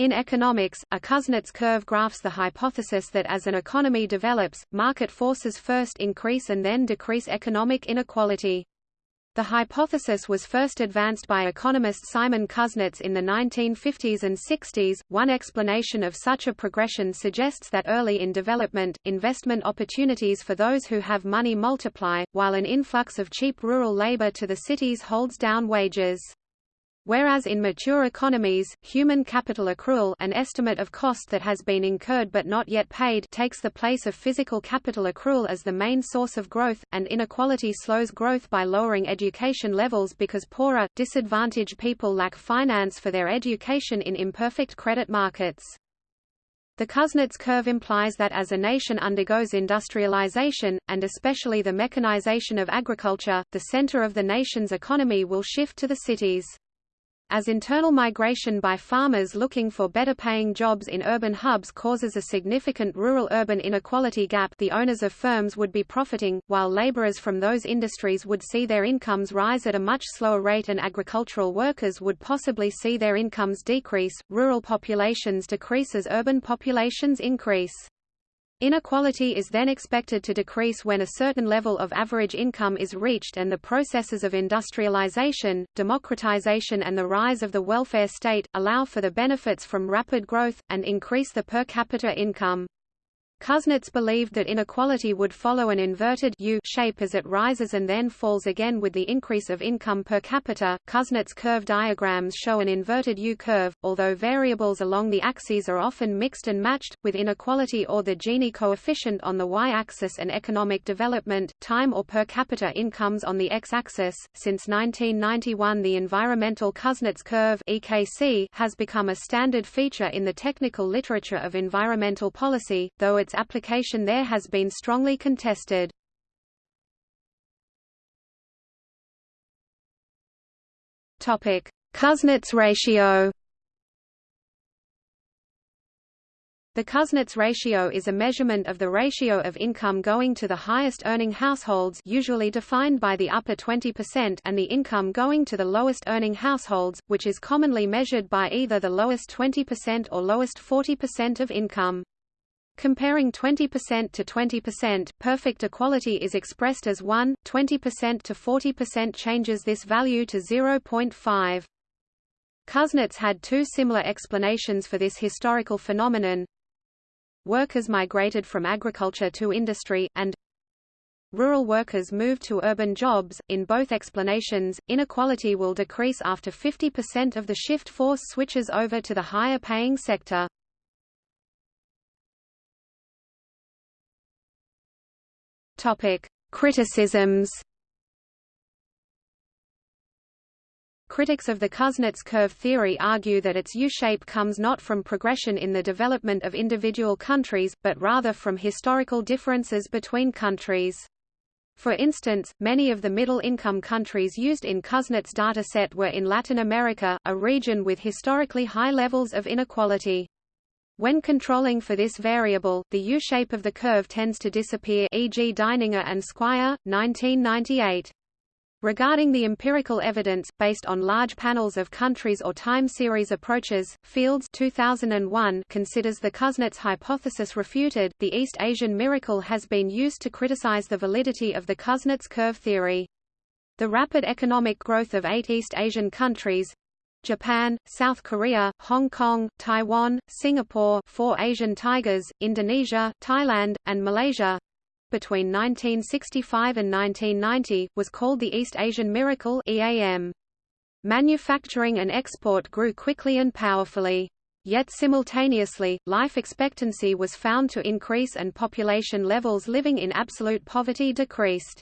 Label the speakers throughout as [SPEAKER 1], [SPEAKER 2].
[SPEAKER 1] In economics, a Kuznets curve graphs the hypothesis that as an economy develops, market forces first increase and then decrease economic inequality. The hypothesis was first advanced by economist Simon Kuznets in the 1950s and 60s. One explanation of such a progression suggests that early in development, investment opportunities for those who have money multiply, while an influx of cheap rural labor to the cities holds down wages. Whereas in mature economies, human capital accrual an estimate of cost that has been incurred but not yet paid takes the place of physical capital accrual as the main source of growth, and inequality slows growth by lowering education levels because poorer, disadvantaged people lack finance for their education in imperfect credit markets. The Kuznets curve implies that as a nation undergoes industrialization, and especially the mechanization of agriculture, the center of the nation's economy will shift to the cities. As internal migration by farmers looking for better-paying jobs in urban hubs causes a significant rural-urban inequality gap the owners of firms would be profiting, while laborers from those industries would see their incomes rise at a much slower rate and agricultural workers would possibly see their incomes decrease. Rural populations decrease as urban populations increase. Inequality is then expected to decrease when a certain level of average income is reached and the processes of industrialization, democratization and the rise of the welfare state, allow for the benefits from rapid growth, and increase the per capita income. Kuznets believed that inequality would follow an inverted U shape as it rises and then falls again with the increase of income per capita. Kuznets curve diagrams show an inverted U curve, although variables along the axes are often mixed and matched, with inequality or the Gini coefficient on the y-axis and economic development, time or per capita incomes on the x-axis. Since 1991 the environmental Kuznets curve EKC has become a standard feature in the technical literature of environmental policy, though its its application there has been strongly contested. Kuznets ratio. The Kuznets ratio is a measurement of the ratio of income going to the highest earning households usually defined by the upper 20% and the income going to the lowest earning households, which is commonly measured by either the lowest 20% or lowest 40% of income. Comparing 20% to 20%, perfect equality is expressed as 1, 20% to 40% changes this value to 0.5. Kuznets had two similar explanations for this historical phenomenon. Workers migrated from agriculture to industry, and rural workers moved to urban jobs. In both explanations, inequality will decrease after 50% of the shift force switches over to the higher paying sector. Topic: Criticisms. Critics of the Kuznets curve theory argue that its U-shape comes not from progression in the development of individual countries, but rather from historical differences between countries. For instance, many of the middle-income countries used in Kuznets' dataset were in Latin America, a region with historically high levels of inequality. When controlling for this variable, the U-shape of the curve tends to disappear e.g. Deininger and Squire, 1998. Regarding the empirical evidence, based on large panels of countries or time series approaches, Fields 2001 considers the Kuznets hypothesis refuted. The East Asian miracle has been used to criticize the validity of the Kuznets curve theory. The rapid economic growth of eight East Asian countries, Japan, South Korea, Hong Kong, Taiwan, Singapore four Asian tigers, Indonesia, Thailand, and Malaysia between 1965 and 1990, was called the East Asian Miracle EAM. Manufacturing and export grew quickly and powerfully. Yet simultaneously, life expectancy was found to increase and population levels living in absolute poverty decreased.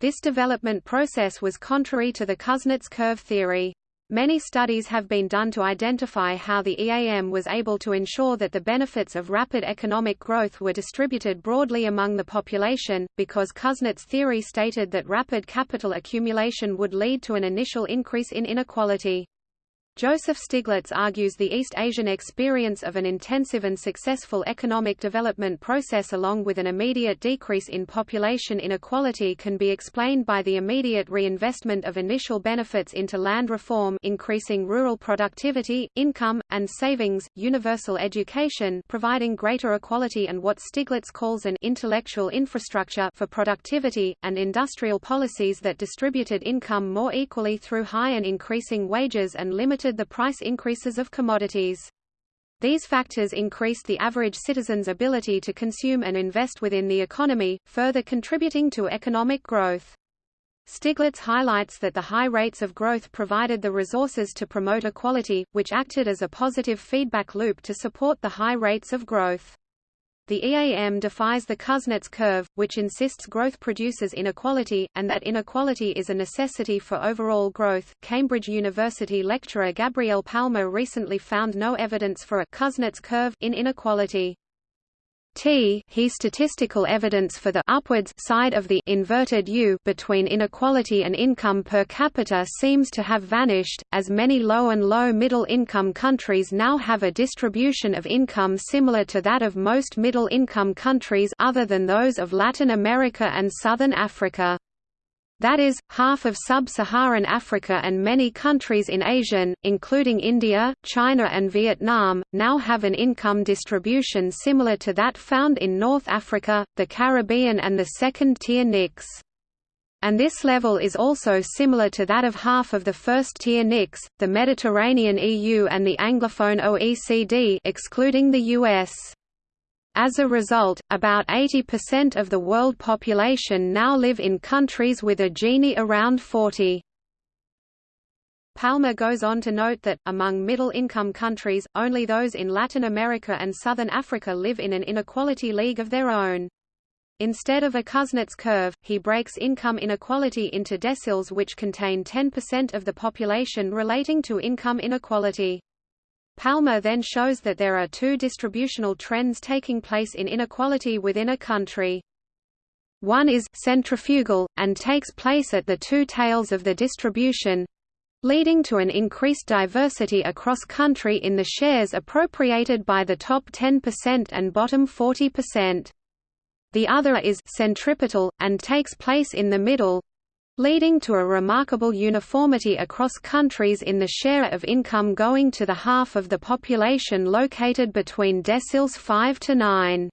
[SPEAKER 1] This development process was contrary to the Kuznets curve theory. Many studies have been done to identify how the EAM was able to ensure that the benefits of rapid economic growth were distributed broadly among the population, because Kuznets' theory stated that rapid capital accumulation would lead to an initial increase in inequality. Joseph Stiglitz argues the East Asian experience of an intensive and successful economic development process along with an immediate decrease in population inequality can be explained by the immediate reinvestment of initial benefits into land reform increasing rural productivity, income, and savings, universal education providing greater equality and what Stiglitz calls an intellectual infrastructure for productivity, and industrial policies that distributed income more equally through high and increasing wages and limited the price increases of commodities. These factors increased the average citizen's ability to consume and invest within the economy, further contributing to economic growth. Stiglitz highlights that the high rates of growth provided the resources to promote equality, which acted as a positive feedback loop to support the high rates of growth. The EAM defies the Kuznets curve, which insists growth produces inequality, and that inequality is a necessity for overall growth. Cambridge University lecturer Gabriel Palma recently found no evidence for a Kuznets curve in inequality. T he statistical evidence for the upwards side of the inverted U between inequality and income per capita seems to have vanished, as many low and low middle income countries now have a distribution of income similar to that of most middle income countries other than those of Latin America and Southern Africa. That is, half of sub-Saharan Africa and many countries in Asia, including India, China and Vietnam, now have an income distribution similar to that found in North Africa, the Caribbean and the second-tier NICs. And this level is also similar to that of half of the first-tier NICs, the Mediterranean EU and the Anglophone OECD excluding the US. As a result, about 80% of the world population now live in countries with a Gini around 40. Palma goes on to note that, among middle-income countries, only those in Latin America and Southern Africa live in an inequality league of their own. Instead of a Kuznets curve, he breaks income inequality into deciles which contain 10% of the population relating to income inequality. Palma then shows that there are two distributional trends taking place in inequality within a country. One is centrifugal, and takes place at the two tails of the distribution, leading to an increased diversity across country in the shares appropriated by the top 10% and bottom 40%. The other is centripetal, and takes place in the middle, leading to a remarkable uniformity across countries in the share of income going to the half of the population located between deciles 5 to 9.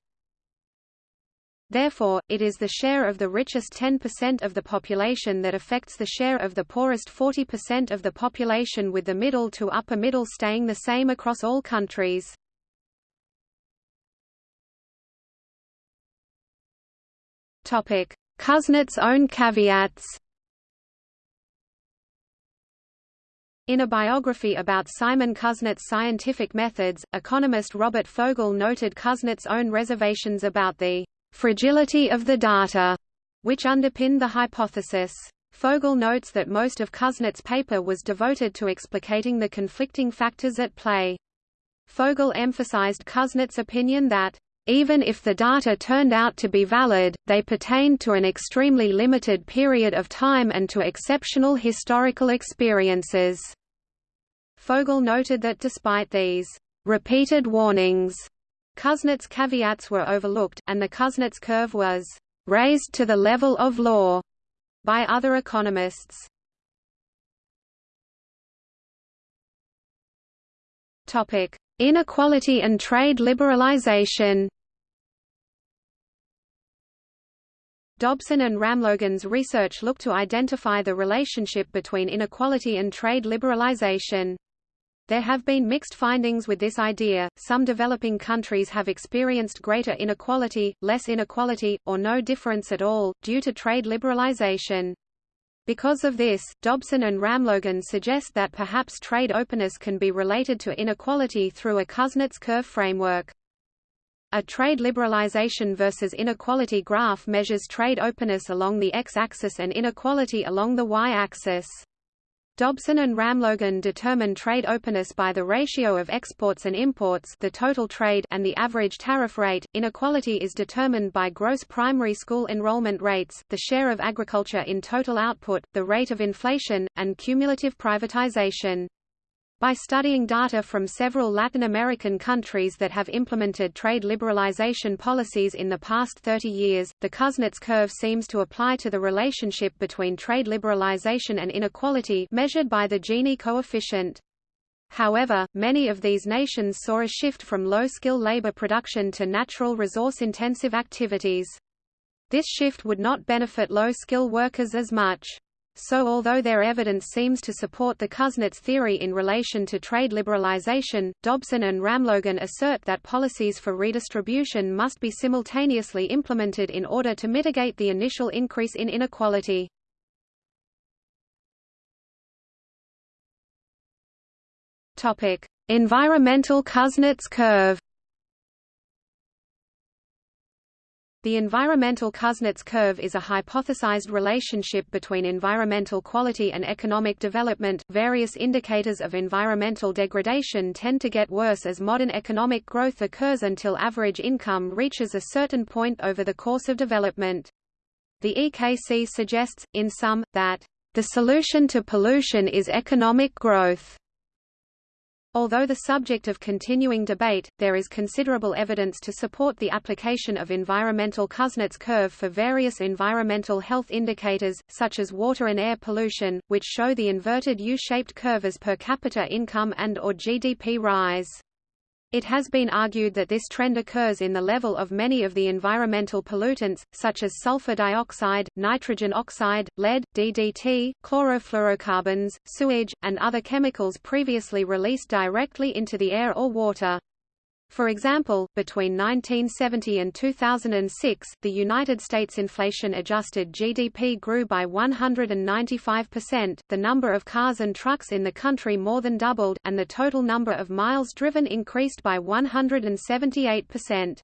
[SPEAKER 1] Therefore, it is the share of the richest 10% of the population that affects the share of the poorest 40% of the population with the middle to upper middle staying the same across all countries. Kuznets' own caveats In a biography about Simon Kuznets' scientific methods, economist Robert Fogel noted Kuznets' own reservations about the fragility of the data, which underpinned the hypothesis. Fogel notes that most of Kuznets' paper was devoted to explicating the conflicting factors at play. Fogel emphasized Kuznets' opinion that even if the data turned out to be valid, they pertained to an extremely limited period of time and to exceptional historical experiences. Fogel noted that despite these repeated warnings, Kuznets' caveats were overlooked, and the Kuznets curve was raised to the level of law by other economists. Topic: Inequality and trade liberalization. Dobson and Ramlogan's research looked to identify the relationship between inequality and trade liberalization. There have been mixed findings with this idea, some developing countries have experienced greater inequality, less inequality, or no difference at all, due to trade liberalization. Because of this, Dobson and Ramlogan suggest that perhaps trade openness can be related to inequality through a Kuznets curve framework. A trade liberalization versus inequality graph measures trade openness along the x-axis and inequality along the y-axis. Dobson and Ramlogan determine trade openness by the ratio of exports and imports the total trade and the average tariff rate. Inequality is determined by gross primary school enrollment rates, the share of agriculture in total output, the rate of inflation, and cumulative privatization. By studying data from several Latin American countries that have implemented trade liberalization policies in the past 30 years, the Kuznets curve seems to apply to the relationship between trade liberalization and inequality measured by the Gini coefficient. However, many of these nations saw a shift from low-skill labor production to natural resource-intensive activities. This shift would not benefit low-skill workers as much. So although their evidence seems to support the Kuznets theory in relation to trade liberalization, Dobson and Ramlogan assert that policies for redistribution must be simultaneously implemented in order to mitigate the initial increase in inequality. Topic: Environmental Kuznets curve. The environmental Kuznets curve is a hypothesized relationship between environmental quality and economic development. Various indicators of environmental degradation tend to get worse as modern economic growth occurs until average income reaches a certain point over the course of development. The EKC suggests, in sum, that the solution to pollution is economic growth. Although the subject of continuing debate, there is considerable evidence to support the application of environmental Kuznets curve for various environmental health indicators, such as water and air pollution, which show the inverted U-shaped curve as per capita income and or GDP rise. It has been argued that this trend occurs in the level of many of the environmental pollutants, such as sulfur dioxide, nitrogen oxide, lead, DDT, chlorofluorocarbons, sewage, and other chemicals previously released directly into the air or water. For example, between 1970 and 2006, the United States inflation-adjusted GDP grew by 195%, the number of cars and trucks in the country more than doubled, and the total number of miles driven increased by 178%.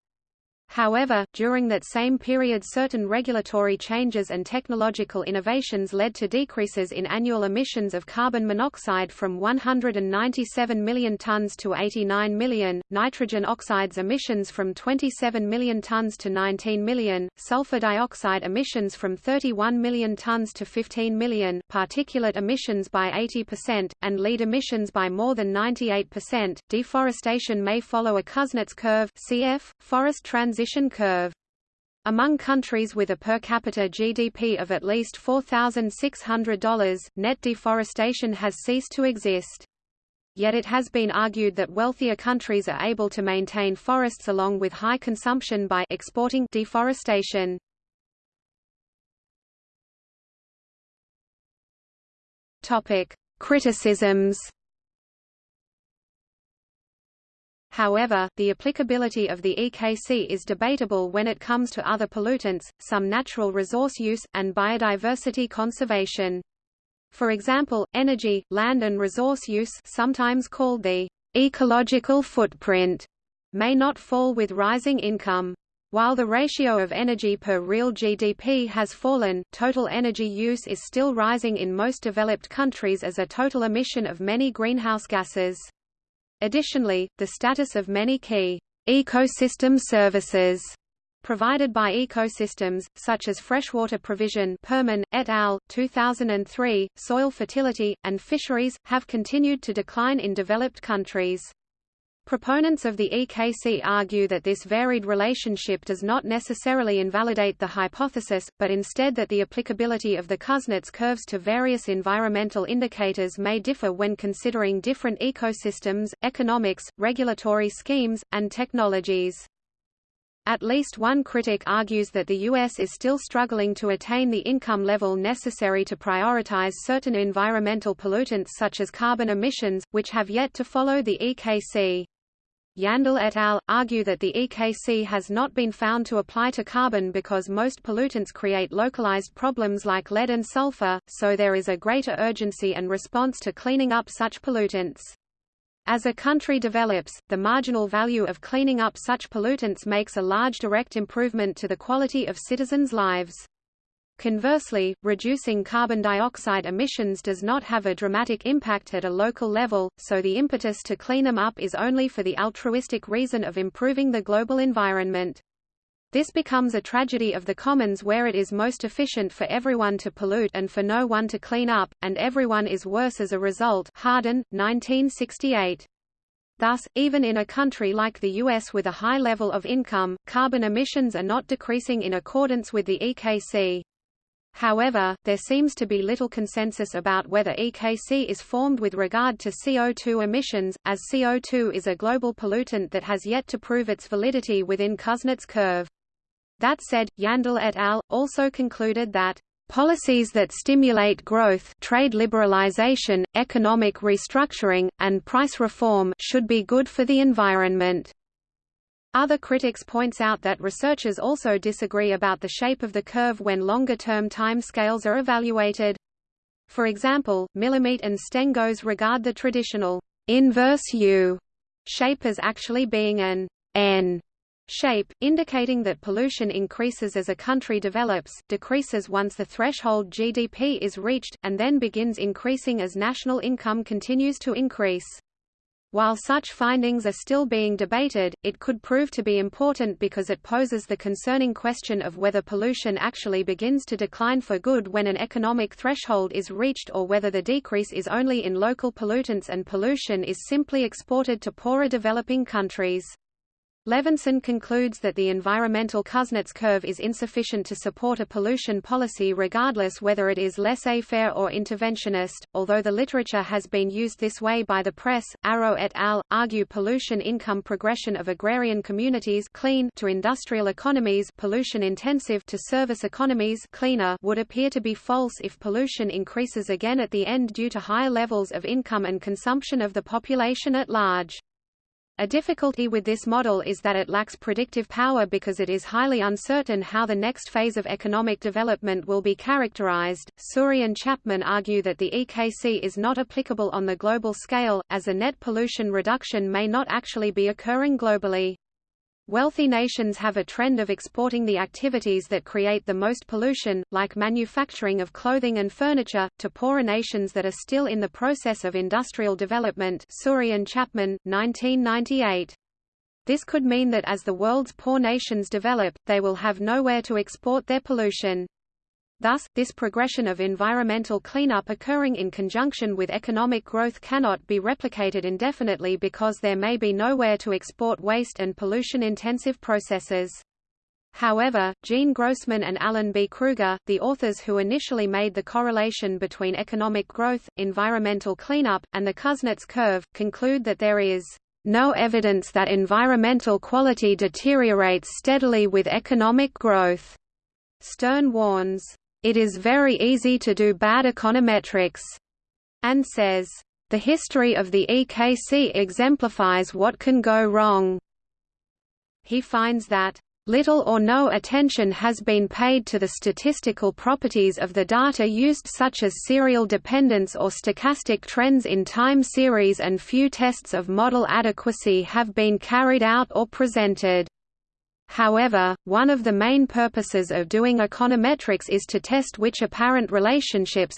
[SPEAKER 1] However, during that same period certain regulatory changes and technological innovations led to decreases in annual emissions of carbon monoxide from 197 million tons to 89 million, nitrogen oxides emissions from 27 million tons to 19 million, sulfur dioxide emissions from 31 million tons to 15 million, particulate emissions by 80%, and lead emissions by more than 98%. Deforestation may follow a Kuznets curve cf. forest transition transition curve. Among countries with a per capita GDP of at least $4,600, net deforestation has ceased to exist. Yet it has been argued that wealthier countries are able to maintain forests along with high consumption by exporting deforestation. Topic: Criticisms However, the applicability of the EKC is debatable when it comes to other pollutants, some natural resource use, and biodiversity conservation. For example, energy, land and resource use sometimes called the ecological footprint may not fall with rising income. While the ratio of energy per real GDP has fallen, total energy use is still rising in most developed countries as a total emission of many greenhouse gases. Additionally, the status of many key ecosystem services provided by ecosystems, such as freshwater provision Perman, et al., 2003, soil fertility, and fisheries, have continued to decline in developed countries. Proponents of the EKC argue that this varied relationship does not necessarily invalidate the hypothesis, but instead that the applicability of the Kuznets curves to various environmental indicators may differ when considering different ecosystems, economics, regulatory schemes, and technologies. At least one critic argues that the U.S. is still struggling to attain the income level necessary to prioritize certain environmental pollutants such as carbon emissions, which have yet to follow the EKC. Yandle et al. argue that the EKC has not been found to apply to carbon because most pollutants create localized problems like lead and sulfur, so there is a greater urgency and response to cleaning up such pollutants. As a country develops, the marginal value of cleaning up such pollutants makes a large direct improvement to the quality of citizens' lives. Conversely, reducing carbon dioxide emissions does not have a dramatic impact at a local level, so the impetus to clean them up is only for the altruistic reason of improving the global environment. This becomes a tragedy of the commons where it is most efficient for everyone to pollute and for no one to clean up, and everyone is worse as a result Hardin, 1968. Thus, even in a country like the US with a high level of income, carbon emissions are not decreasing in accordance with the EKC. However, there seems to be little consensus about whether EKC is formed with regard to CO2 emissions, as CO2 is a global pollutant that has yet to prove its validity within Kuznets curve. That said, Yandle et al. also concluded that Policies that stimulate growth trade liberalization, economic restructuring, and price reform should be good for the environment. Other critics points out that researchers also disagree about the shape of the curve when longer-term time scales are evaluated. For example, Millimet and Stengos regard the traditional inverse U shape as actually being an N shape, indicating that pollution increases as a country develops, decreases once the threshold GDP is reached, and then begins increasing as national income continues to increase. While such findings are still being debated, it could prove to be important because it poses the concerning question of whether pollution actually begins to decline for good when an economic threshold is reached or whether the decrease is only in local pollutants and pollution is simply exported to poorer developing countries. Levinson concludes that the environmental Kuznets curve is insufficient to support a pollution policy regardless whether it is laissez-faire or interventionist, although the literature has been used this way by the press. Arrow et al. argue pollution income progression of agrarian communities clean to industrial economies pollution intensive to service economies cleaner would appear to be false if pollution increases again at the end due to higher levels of income and consumption of the population at large. A difficulty with this model is that it lacks predictive power because it is highly uncertain how the next phase of economic development will be characterized. Suri and Chapman argue that the EKC is not applicable on the global scale, as a net pollution reduction may not actually be occurring globally. Wealthy nations have a trend of exporting the activities that create the most pollution, like manufacturing of clothing and furniture, to poorer nations that are still in the process of industrial development Suri and Chapman, 1998. This could mean that as the world's poor nations develop, they will have nowhere to export their pollution. Thus, this progression of environmental cleanup occurring in conjunction with economic growth cannot be replicated indefinitely because there may be nowhere to export waste and pollution-intensive processes. However, Gene Grossman and Alan B. Krueger, the authors who initially made the correlation between economic growth, environmental cleanup, and the Kuznets curve, conclude that there is no evidence that environmental quality deteriorates steadily with economic growth. Stern warns, it is very easy to do bad econometrics, and says, the history of the EKC exemplifies what can go wrong. He finds that Little or no attention has been paid to the statistical properties of the data used such as serial dependence or stochastic trends in time series and few tests of model adequacy have been carried out or presented. However, one of the main purposes of doing econometrics is to test which apparent relationships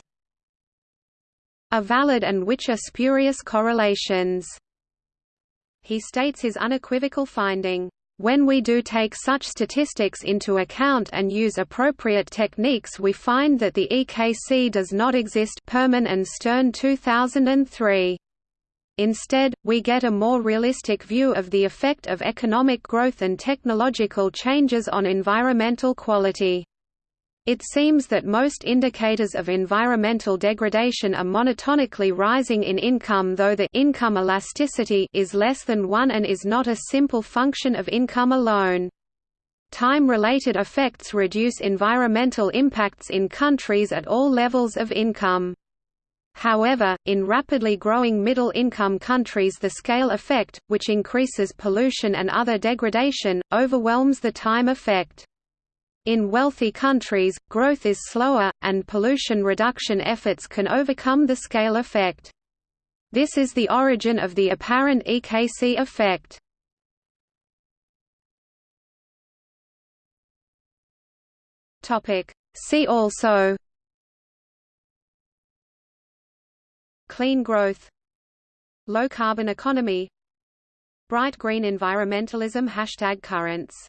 [SPEAKER 1] are valid and which are spurious correlations. He states his unequivocal finding, "...when we do take such statistics into account and use appropriate techniques we find that the EKC does not exist Perman and Stern 2003. Instead, we get a more realistic view of the effect of economic growth and technological changes on environmental quality. It seems that most indicators of environmental degradation are monotonically rising in income though the income elasticity is less than 1 and is not a simple function of income alone. Time-related effects reduce environmental impacts in countries at all levels of income. However, in rapidly growing middle-income countries the scale effect, which increases pollution and other degradation, overwhelms the time effect. In wealthy countries, growth is slower, and pollution reduction efforts can overcome the scale effect. This is the origin of the apparent EKC effect. See also Clean growth Low carbon economy Bright green environmentalism Hashtag currents